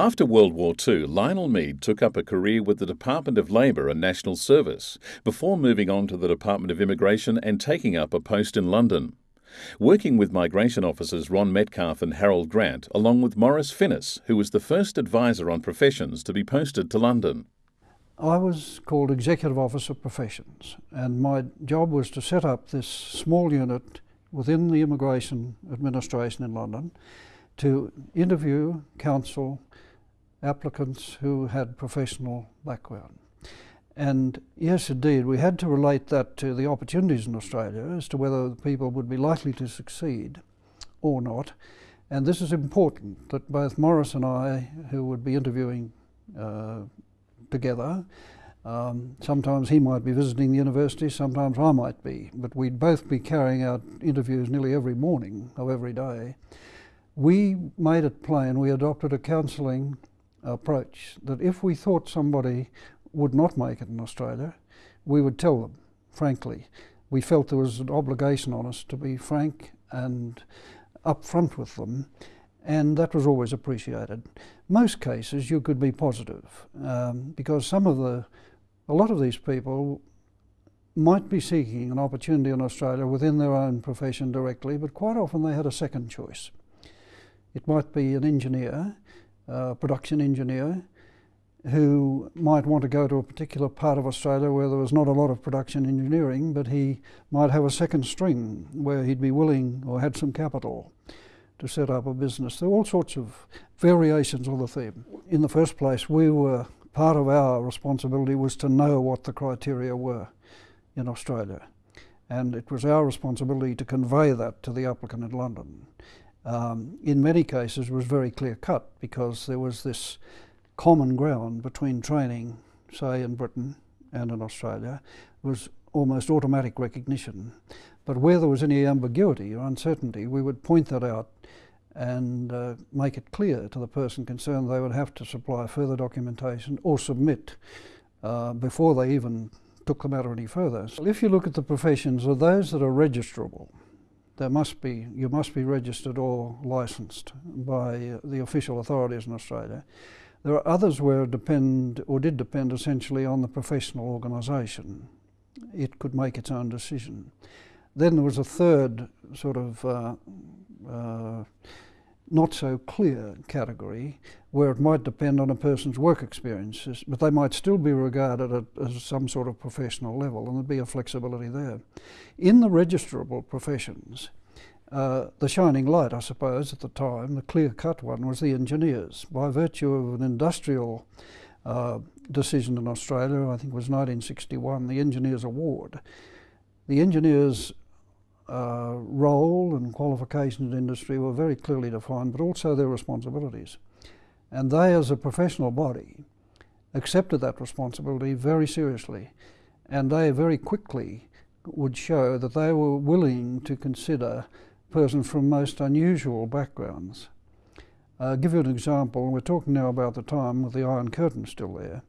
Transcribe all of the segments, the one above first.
After World War II, Lionel Mead took up a career with the Department of Labour and National Service before moving on to the Department of Immigration and taking up a post in London. Working with migration officers Ron Metcalf and Harold Grant, along with Maurice Finnis, who was the first advisor on professions to be posted to London. I was called Executive Officer Professions, and my job was to set up this small unit within the Immigration Administration in London to interview, counsel applicants who had professional background. And yes, indeed, we had to relate that to the opportunities in Australia as to whether people would be likely to succeed or not. And this is important that both Morris and I, who would be interviewing uh, together, um, sometimes he might be visiting the university, sometimes I might be, but we'd both be carrying out interviews nearly every morning of every day. We made it plain, we adopted a counselling approach that if we thought somebody would not make it in Australia, we would tell them, frankly. We felt there was an obligation on us to be frank and upfront with them, and that was always appreciated. Most cases you could be positive, um, because some of the, a lot of these people might be seeking an opportunity in Australia within their own profession directly, but quite often they had a second choice. It might be an engineer, a production engineer, who might want to go to a particular part of Australia where there was not a lot of production engineering, but he might have a second string where he'd be willing or had some capital to set up a business. There are all sorts of variations of the theme. In the first place, we were part of our responsibility was to know what the criteria were in Australia. And it was our responsibility to convey that to the applicant in London. Um, in many cases, was very clear cut because there was this common ground between training, say in Britain and in Australia, was almost automatic recognition. But where there was any ambiguity or uncertainty, we would point that out and uh, make it clear to the person concerned they would have to supply further documentation or submit uh, before they even took the matter any further. So if you look at the professions of those that are registrable, there must be, you must be registered or licensed by the official authorities in Australia. There are others where depend, or did depend essentially on the professional organisation. It could make its own decision. Then there was a third sort of uh, uh, not so clear category where it might depend on a person's work experiences, but they might still be regarded at, as some sort of professional level and there'd be a flexibility there. In the registrable professions, uh, the shining light, I suppose, at the time, the clear-cut one, was the engineers. By virtue of an industrial uh, decision in Australia, I think it was 1961, the Engineers Award, the engineers' uh, role and qualifications in industry were very clearly defined, but also their responsibilities. And they, as a professional body, accepted that responsibility very seriously. And they very quickly would show that they were willing to consider persons from most unusual backgrounds. I'll give you an example. We're talking now about the time with the Iron Curtain still there.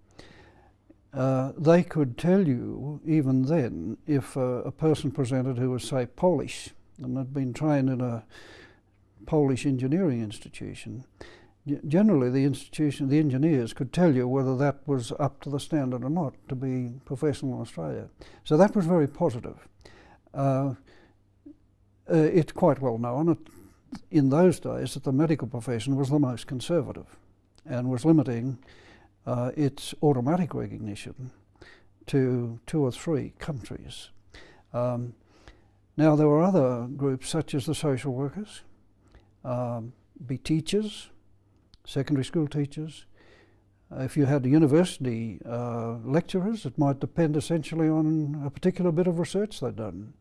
Uh, they could tell you, even then, if uh, a person presented who was, say, Polish and had been trained in a Polish engineering institution, generally the institution, the engineers could tell you whether that was up to the standard or not to be professional in Australia. So that was very positive. Uh, uh, it's quite well known in those days that the medical profession was the most conservative and was limiting uh, its automatic recognition to two or three countries. Um, now there were other groups such as the social workers, um, be teachers, secondary school teachers. Uh, if you had university uh, lecturers, it might depend essentially on a particular bit of research they'd done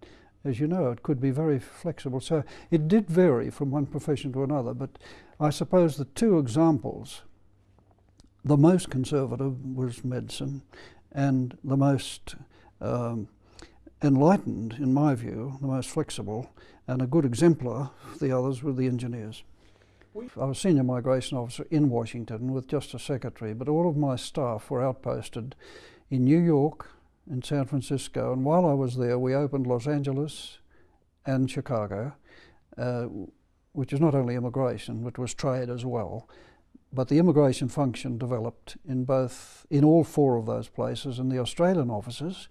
as you know, it could be very flexible. So it did vary from one profession to another, but I suppose the two examples, the most conservative was medicine, and the most um, enlightened, in my view, the most flexible, and a good exemplar of the others were the engineers. I was senior migration officer in Washington with just a secretary, but all of my staff were outposted in New York, in San Francisco. And while I was there, we opened Los Angeles and Chicago, uh, which is not only immigration, but was trade as well. But the immigration function developed in both, in all four of those places, and the Australian offices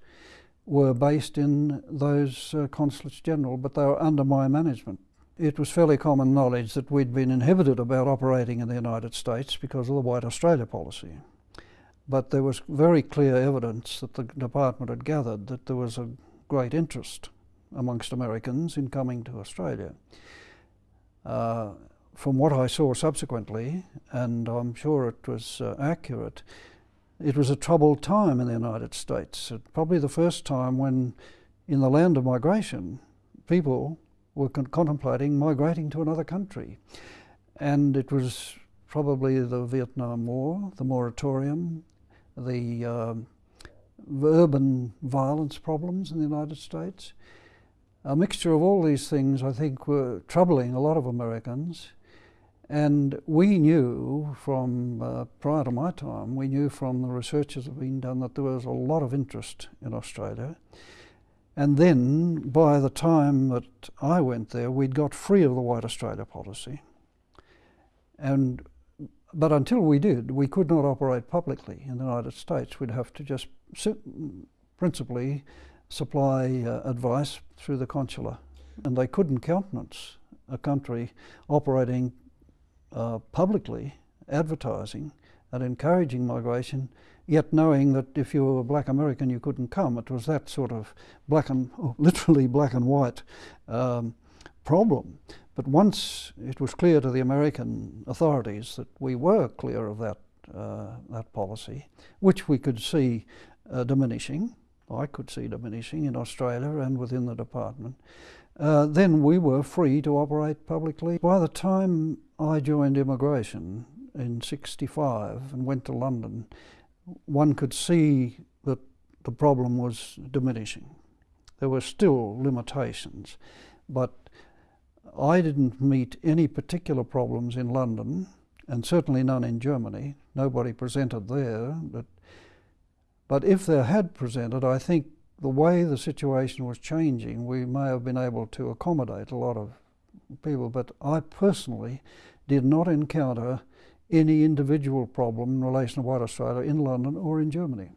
were based in those uh, consulates general, but they were under my management. It was fairly common knowledge that we'd been inhibited about operating in the United States because of the White Australia policy. But there was very clear evidence that the department had gathered that there was a great interest amongst Americans in coming to Australia. Uh, from what I saw subsequently, and I'm sure it was uh, accurate, it was a troubled time in the United States. Probably the first time when, in the land of migration, people were con contemplating migrating to another country. And it was probably the Vietnam War, the moratorium, the uh, urban violence problems in the United States. A mixture of all these things, I think, were troubling a lot of Americans. And we knew from uh, prior to my time, we knew from the research that had been done that there was a lot of interest in Australia. And then by the time that I went there, we'd got free of the White Australia policy. And, but until we did, we could not operate publicly in the United States. We'd have to just principally supply uh, advice through the consular. And they couldn't countenance a country operating uh, publicly advertising and encouraging migration, yet knowing that if you were a black American you couldn't come. It was that sort of black and, oh, literally black and white um, problem. But once it was clear to the American authorities that we were clear of that, uh, that policy, which we could see uh, diminishing, I could see diminishing in Australia and within the department, uh, then we were free to operate publicly. By the time I joined immigration in 65 and went to London, one could see that the problem was diminishing. There were still limitations, but I didn't meet any particular problems in London, and certainly none in Germany. Nobody presented there. But, but if there had presented, I think the way the situation was changing, we may have been able to accommodate a lot of people, but I personally did not encounter any individual problem in relation to White Australia in London or in Germany.